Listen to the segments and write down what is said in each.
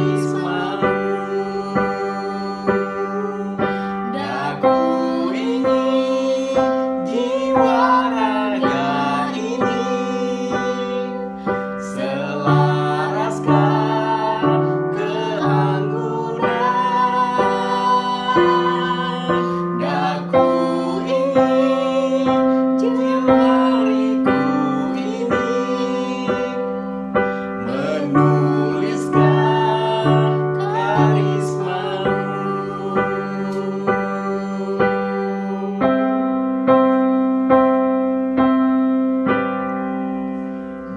praise.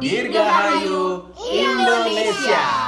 Dirgahayu Indonesia.